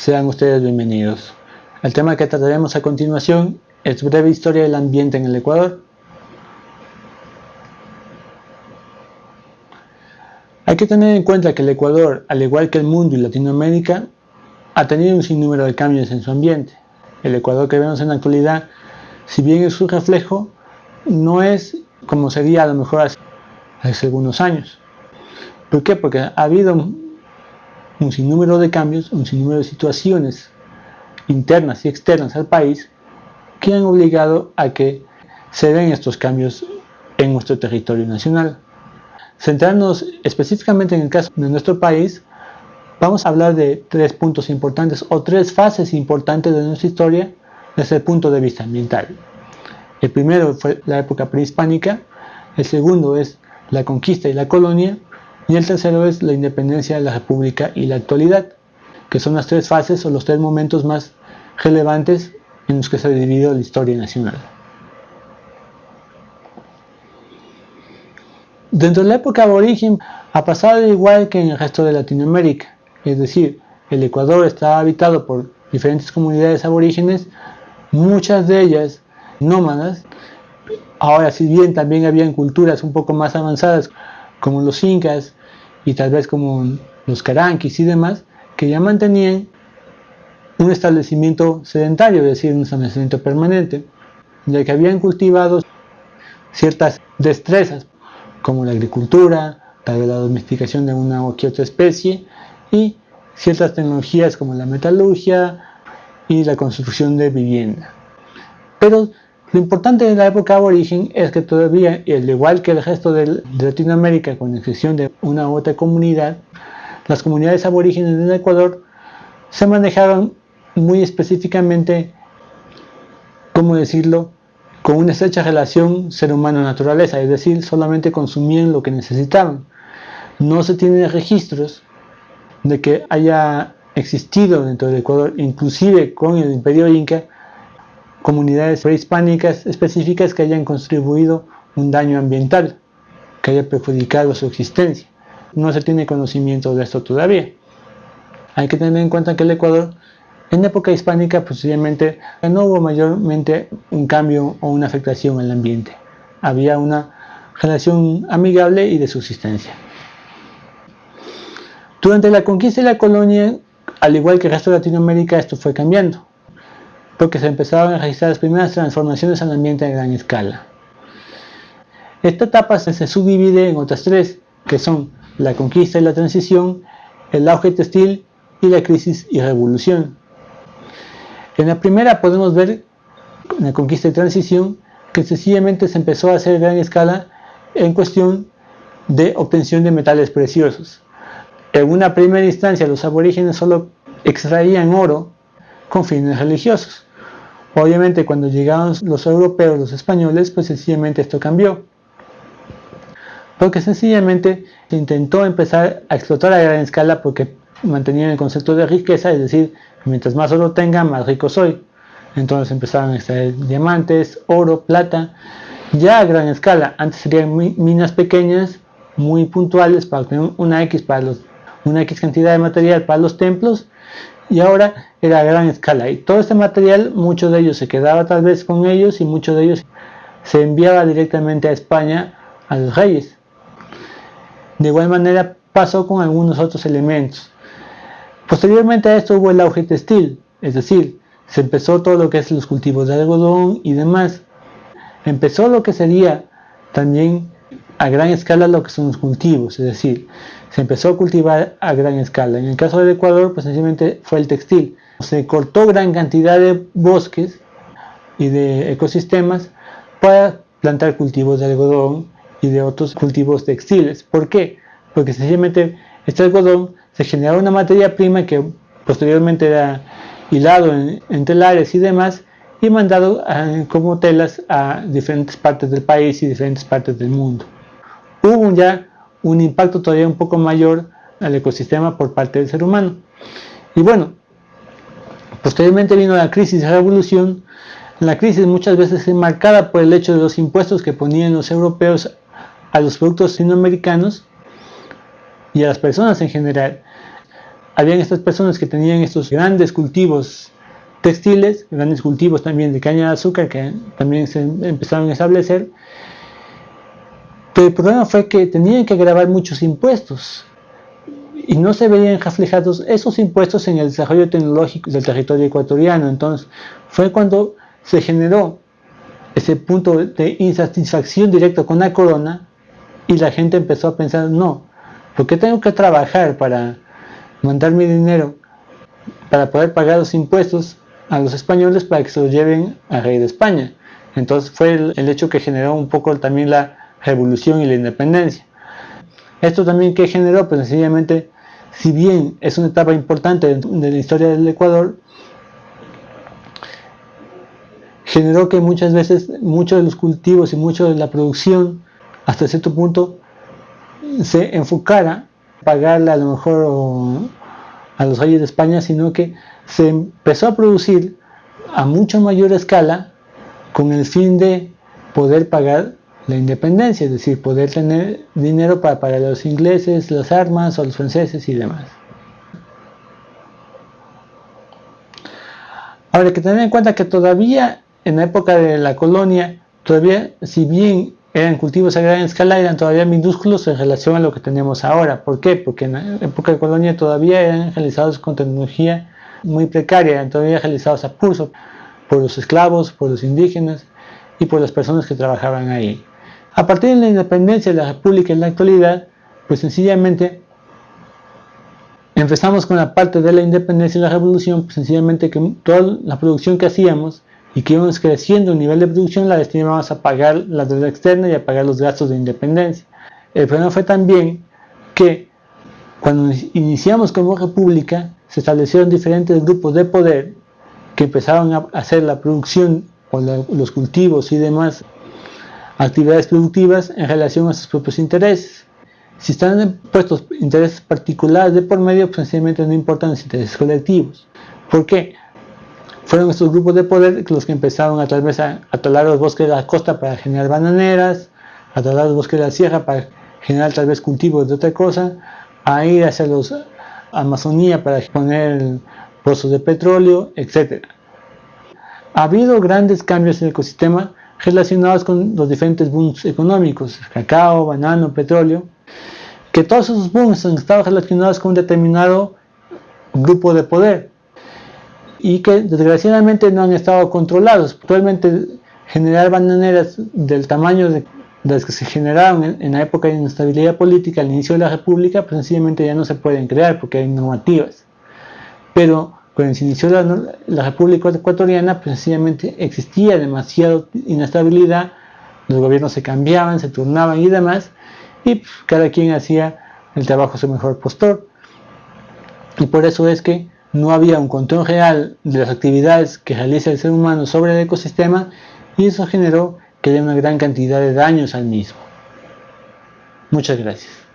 Sean ustedes bienvenidos. El tema que trataremos a continuación es breve historia del ambiente en el Ecuador. Hay que tener en cuenta que el Ecuador, al igual que el mundo y Latinoamérica, ha tenido un sinnúmero de cambios en su ambiente. El Ecuador que vemos en la actualidad, si bien es su reflejo, no es como sería a lo mejor hace, hace algunos años. ¿Por qué? Porque ha habido un sinnúmero de cambios, un sinnúmero de situaciones internas y externas al país que han obligado a que se den estos cambios en nuestro territorio nacional. Centrándonos específicamente en el caso de nuestro país, vamos a hablar de tres puntos importantes o tres fases importantes de nuestra historia desde el punto de vista ambiental. El primero fue la época prehispánica, el segundo es la conquista y la colonia, y el tercero es la independencia de la república y la actualidad, que son las tres fases o los tres momentos más relevantes en los que se ha dividido la historia nacional. Dentro de la época aborigen ha pasado igual que en el resto de Latinoamérica, es decir, el Ecuador estaba habitado por diferentes comunidades aborígenes, muchas de ellas nómadas. Ahora, si bien también habían culturas un poco más avanzadas, como los incas y tal vez como los caranquis y demás, que ya mantenían un establecimiento sedentario, es decir, un establecimiento permanente, ya que habían cultivado ciertas destrezas, como la agricultura, tal vez la domesticación de una o que otra especie, y ciertas tecnologías como la metalurgia y la construcción de vivienda. Pero lo importante de la época aborigen es que todavía, al igual que el resto de Latinoamérica, con excepción de una u otra comunidad, las comunidades aborígenes del Ecuador se manejaban muy específicamente, ¿cómo decirlo?, con una estrecha relación ser humano-naturaleza, es decir, solamente consumían lo que necesitaban. No se tienen registros de que haya existido dentro del Ecuador, inclusive con el imperio inca, comunidades prehispánicas específicas que hayan contribuido un daño ambiental, que haya perjudicado su existencia. No se tiene conocimiento de esto todavía. Hay que tener en cuenta que el Ecuador, en época hispánica, posiblemente no hubo mayormente un cambio o una afectación al ambiente. Había una relación amigable y de subsistencia. Durante la conquista y la colonia, al igual que el resto de Latinoamérica, esto fue cambiando porque se empezaron a registrar las primeras transformaciones al ambiente a gran escala. Esta etapa se subdivide en otras tres, que son la conquista y la transición, el auge textil y la crisis y revolución. En la primera podemos ver, en la conquista y transición, que sencillamente se empezó a hacer a gran escala en cuestión de obtención de metales preciosos. En una primera instancia los aborígenes solo extraían oro con fines religiosos. Obviamente cuando llegaron los europeos, los españoles, pues sencillamente esto cambió. Porque sencillamente se intentó empezar a explotar a gran escala porque mantenían el concepto de riqueza, es decir, mientras más oro tenga, más rico soy. Entonces empezaron a extraer diamantes, oro, plata, ya a gran escala. Antes serían minas pequeñas, muy puntuales para tener una X, para los, una X cantidad de material para los templos y ahora era a gran escala y todo este material, mucho de ellos se quedaba tal vez con ellos y mucho de ellos se enviaba directamente a España a los reyes. De igual manera pasó con algunos otros elementos. Posteriormente a esto hubo el auge textil, es decir, se empezó todo lo que es los cultivos de algodón y demás. Empezó lo que sería también a gran escala lo que son los cultivos, es decir, se empezó a cultivar a gran escala. En el caso del Ecuador, pues sencillamente fue el textil. Se cortó gran cantidad de bosques y de ecosistemas para plantar cultivos de algodón y de otros cultivos textiles. ¿Por qué? Porque sencillamente este algodón se generaba una materia prima que posteriormente era hilado en, telares y demás y mandado como telas a diferentes partes del país y diferentes partes del mundo. Hubo ya un impacto todavía un poco mayor al ecosistema por parte del ser humano. Y bueno, posteriormente vino la crisis de la revolución. La crisis muchas veces es marcada por el hecho de los impuestos que ponían los europeos a los productos sinoamericanos y a las personas en general. habían estas personas que tenían estos grandes cultivos textiles, grandes cultivos también de caña de azúcar que también se empezaron a establecer, pero el problema fue que tenían que grabar muchos impuestos y no se veían reflejados esos impuestos en el desarrollo tecnológico del territorio ecuatoriano. Entonces fue cuando se generó ese punto de insatisfacción directo con la corona y la gente empezó a pensar, no, ¿por qué tengo que trabajar para mandar mi dinero para poder pagar los impuestos a los españoles para que se los lleven al rey de España? Entonces fue el, hecho que generó un poco también la revolución y la independencia. Esto también que generó, pues sencillamente, si bien es una etapa importante de la historia del Ecuador, generó que muchas veces muchos de los cultivos y mucho de la producción hasta cierto punto se enfocara pagarle a lo mejor a los reyes de España, sino que se empezó a producir a mucho mayor escala con el fin de poder pagar la independencia, es decir, poder tener dinero para pagar a los ingleses, las armas, o los franceses y demás. Ahora hay que tener en cuenta que todavía en la época de la colonia, todavía si bien eran cultivos a gran escala, eran todavía minúsculos en relación a lo que tenemos ahora. ¿Por qué? Porque en la época de colonia todavía eran realizados con tecnología muy precaria, eran todavía realizados a pulso por los esclavos, por los indígenas y por las personas que trabajaban ahí. A partir de la independencia de la República en la actualidad, pues sencillamente empezamos con la parte de la independencia y la revolución, pues sencillamente que toda la producción que hacíamos y que íbamos creciendo el nivel de producción la destinábamos a pagar la deuda externa y a pagar los gastos de independencia. El problema fue también que cuando iniciamos como república se establecieron diferentes grupos de poder que empezaron a hacer la producción o los cultivos y demás actividades productivas en relación a sus propios intereses. Si están puestos intereses particulares de por medio, pues sencillamente no importan los intereses colectivos. ¿Por qué? Fueron estos grupos de poder los que empezaron a tal talar los bosques de la costa para generar bananeras, a talar los bosques de la sierra para generar tal vez cultivos de otra cosa, a ir hacia los Amazonía para poner pozos de petróleo, etc. Ha habido grandes cambios en el ecosistema relacionados con los diferentes booms económicos, cacao, banano, petróleo, que todos esos booms han estado relacionados con un determinado grupo de poder y que desgraciadamente no han estado controlados. Actualmente generar bananeras del tamaño de, las que se generaron en, la época de inestabilidad política al inicio de la república, pues sencillamente ya no se pueden crear porque hay normativas. Pero cuando se inició la, república ecuatoriana, pues sencillamente existía demasiada inestabilidad, los gobiernos se cambiaban, se turnaban y demás, y pues, cada quien hacía el trabajo a su mejor postor. Y por eso es que no había un control real de las actividades que realiza el ser humano sobre el ecosistema y eso generó que haya una gran cantidad de daños al mismo. Muchas gracias.